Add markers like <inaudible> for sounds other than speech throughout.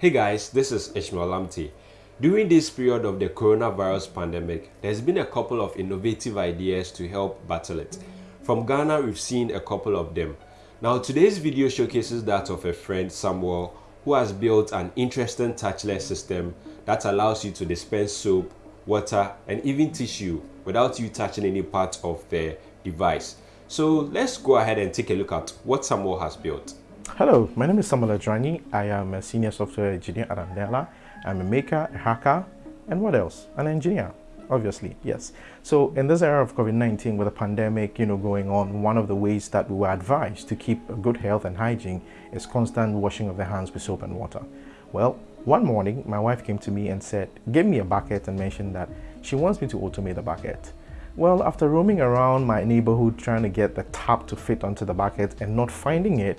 Hey guys, this is Ishmael Lamptey. During this period of the coronavirus pandemic, there's been a couple of innovative ideas to help battle it. From Ghana, we've seen a couple of them. Now, today's video showcases that of a friend, Samuel, who has built an interesting touchless system that allows you to dispense soap, water, and even tissue without you touching any part of the device. So let's go ahead and take a look at what Samuel has built. Hello, my name is Samuel Adranyi. I am a senior software engineer at Andela. I'm a maker, a hacker, and what else? An engineer, obviously, yes. So in this era of COVID-19 with the pandemic, you know, going on, one of the ways that we were advised to keep good health and hygiene is constant washing of the hands with soap and water. Well, one morning, my wife came to me and said, give me a bucket and mentioned that she wants me to automate the bucket. Well, after roaming around my neighborhood trying to get the tap to fit onto the bucket and not finding it,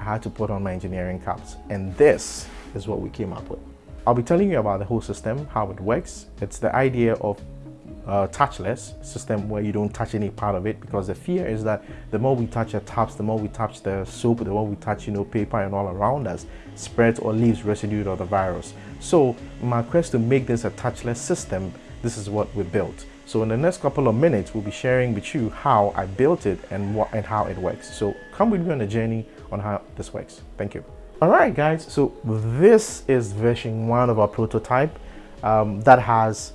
I had to put on my engineering caps. And this is what we came up with. I'll be telling you about the whole system, how it works. It's the idea of a touchless system where you don't touch any part of it because the fear is that the more we touch the taps, the more we touch the soap, the more we touch, you know, paper and all around us, spreads or leaves residue of the virus. So my quest to make this a touchless system, this is what we built. So in the next couple of minutes, we'll be sharing with you how I built it and what and how it works. So come with me on a journey on how this works. Thank you. All right, guys. So this is version one of our prototype um, that has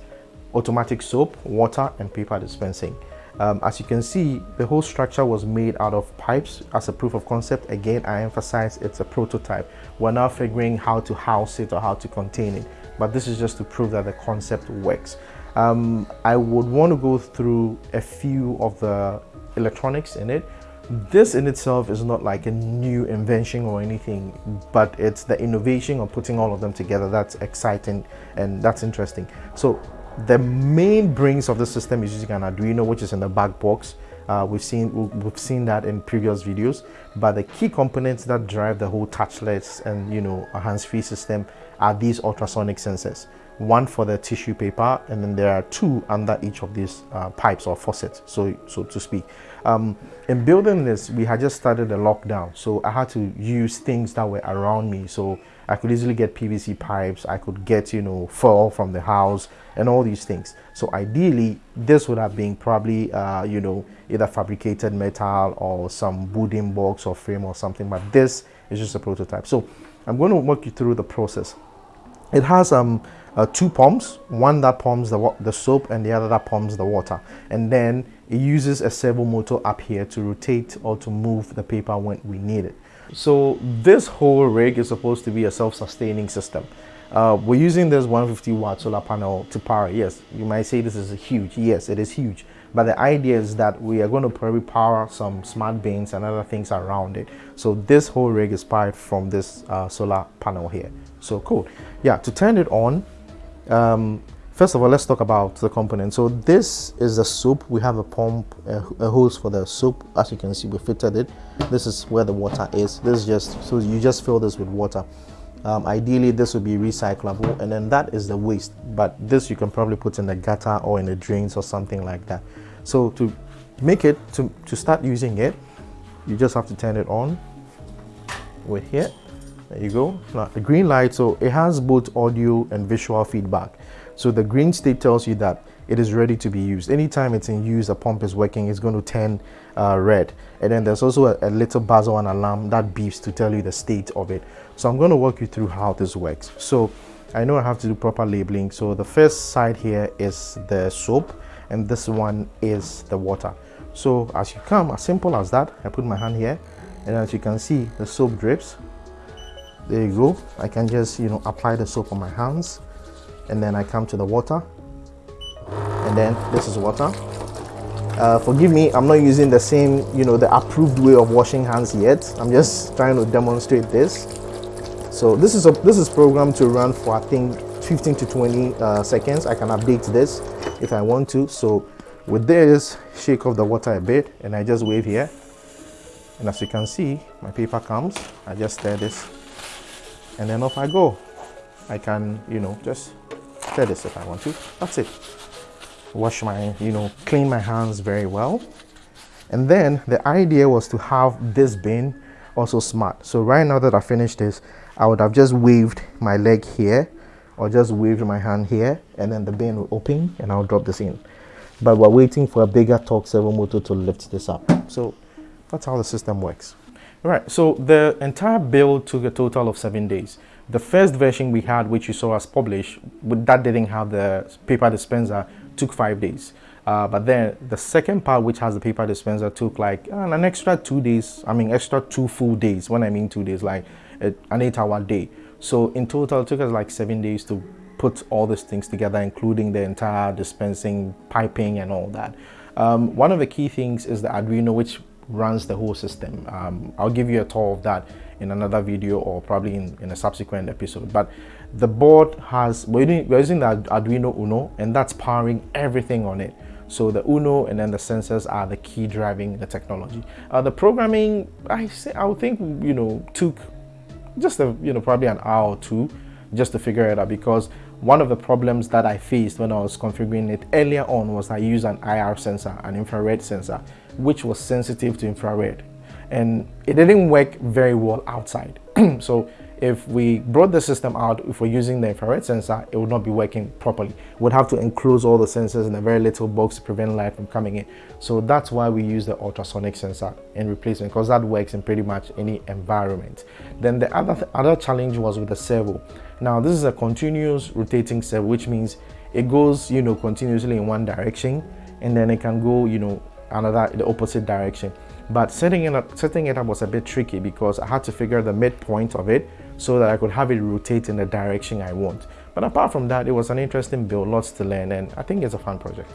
automatic soap, water, and paper dispensing. Um, as you can see, the whole structure was made out of pipes as a proof of concept. Again, I emphasize it's a prototype. We're now figuring how to house it or how to contain it, but this is just to prove that the concept works. Um, I would want to go through a few of the electronics in it. This in itself is not like a new invention or anything, but it's the innovation of putting all of them together that's exciting and that's interesting. So the main brains of the system is using an Arduino, which is in the back box. Uh, we've seen we've seen that in previous videos, but the key components that drive the whole touchless and you know hands-free system are these ultrasonic sensors one for the tissue paper and then there are two under each of these uh, pipes or faucets so so to speak. Um, in building this we had just started a lockdown so i had to use things that were around me. So i could easily get pvc pipes i could get you know foil from the house and all these things. So ideally this would have been probably uh, you know either fabricated metal or some wooden box or frame or something but this is just a prototype. So i'm going to walk you through the process it has um uh, two pumps, one that pumps the, the soap and the other that pumps the water. And then it uses a servo motor up here to rotate or to move the paper when we need it. So this whole rig is supposed to be a self-sustaining system. Uh, we're using this 150 watt solar panel to power. Yes, you might say this is huge. Yes, it is huge. But the idea is that we are going to probably power some smart bins and other things around it. So this whole rig is powered from this uh, solar panel here. So cool. Yeah, to turn it on, um, first of all, let's talk about the component. So this is the soap. We have a pump, a, a, hose for the soap. As you can see, we fitted it. This is where the water is. This is just, so you just fill this with water. Um, ideally, this would be recyclable and then that is the waste. But this you can probably put in the gutter or in the drains or something like that. So to make it, to, to start using it, you just have to turn it on. With here. There you go. Now the green light so it has both audio and visual feedback. So the green state tells you that it is ready to be used. Anytime it's in use the pump is working it's going to turn uh, red. And then there's also a, a little buzzer and alarm that beeps to tell you the state of it. So i'm going to walk you through how this works. So i know i have to do proper labeling. So the first side here is the soap and this one is the water. So as you come as simple as that i put my hand here and as you can see the soap drips. There you go. I can just you know apply the soap on my hands and then i come to the water and then this is water. Uh, forgive me i'm not using the same you know the approved way of washing hands yet. I'm just trying to demonstrate this. So this is a this is programmed to run for i think 15 to 20 uh, seconds. I can update this if i want to so with this shake off the water a bit and i just wave here and as you can see my paper comes i just stir this and then off I go. I can, you know, just stir this if I want to. That's it. Wash my, you know, clean my hands very well. And then the idea was to have this bin also smart. So right now that I finished this, I would have just waved my leg here or just wave my hand here and then the bin will open and I'll drop this in. But we're waiting for a bigger torque servo motor to lift this up. So that's how the system works. All right, so the entire build took a total of seven days. The first version we had, which you saw us publish, that didn't have the paper dispenser, took five days. Uh, but then the second part, which has the paper dispenser, took like uh, an extra two days. I mean, extra two full days. When I mean two days, like an eight-hour day. So in total, it took us like seven days to put all these things together, including the entire dispensing, piping, and all that. Um, one of the key things is the Arduino, which runs the whole system. Um, I'll give you a tour of that in another video or probably in, in a subsequent episode. But the board has, we're using, the Arduino Uno and that's powering everything on it. So the Uno and then the sensors are the key driving the technology. Uh, the programming, I say, I would think, you know, took just a, you know, probably an hour or two just to figure it out because one of the problems that I faced when I was configuring it earlier on was I used an IR sensor, an infrared sensor, which was sensitive to infrared. And it didn't work very well outside. <clears throat> so if we brought the system out, if we're using the infrared sensor, it would not be working properly. We'd have to enclose all the sensors in a very little box to prevent light from coming in. So that's why we use the ultrasonic sensor in replacement because that works in pretty much any environment. Then the other, th other challenge was with the servo. Now this is a continuous rotating servo, which means it goes, you know, continuously in one direction and then it can go, you know, another, the opposite direction. But setting it up, setting it up was a bit tricky because I had to figure the midpoint of it so that I could have it rotate in the direction I want. But apart from that, it was an interesting build, lots to learn, and I think it's a fun project.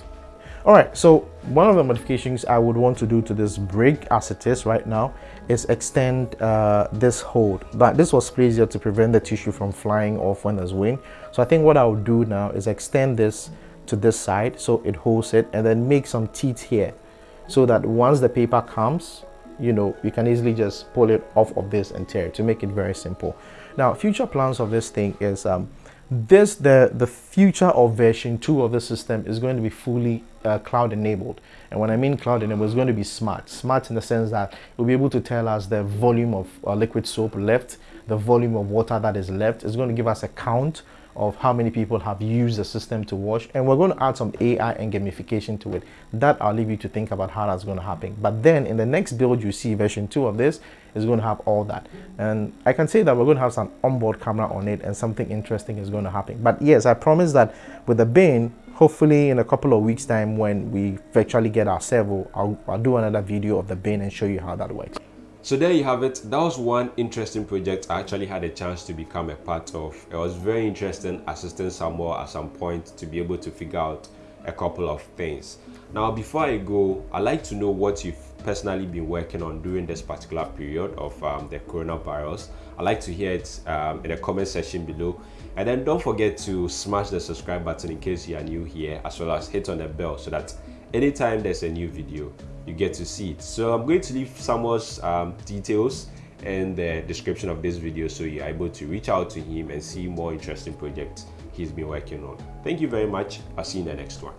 All right, so one of the modifications I would want to do to this brake as it is right now is extend uh, this hold. But this was easier to prevent the tissue from flying off when there's wind. So I think what I'll do now is extend this to this side so it holds it and then make some teeth here so that once the paper comes, you know, you can easily just pull it off of this and tear it to make it very simple. Now, future plans of this thing is um, this, the, the future of version 2 of the system is going to be fully uh, cloud enabled. And when I mean cloud enabled, it's going to be smart. Smart in the sense that it will be able to tell us the volume of uh, liquid soap left, the volume of water that is left. It's going to give us a count of how many people have used the system to wash and we're going to add some AI and gamification to it that I'll leave you to think about how that's going to happen. But then in the next build you see version 2 of this is going to have all that. And I can say that we're going to have some onboard camera on it and something interesting is going to happen. But yes I promise that with the bin hopefully in a couple of weeks time when we virtually get our servo I'll, I'll do another video of the bin and show you how that works so there you have it. That was one interesting project I actually had a chance to become a part of. It was very interesting assisting Samuel at some point to be able to figure out a couple of things. Now, before I go, I'd like to know what you've personally been working on during this particular period of um, the coronavirus. I'd like to hear it um, in the comment section below. And then don't forget to smash the subscribe button in case you are new here, as well as hit on the bell so that anytime there's a new video, you get to see it. So I'm going to leave Samuel's um, details in the description of this video so you're able to reach out to him and see more interesting projects he's been working on. Thank you very much. I'll see you in the next one.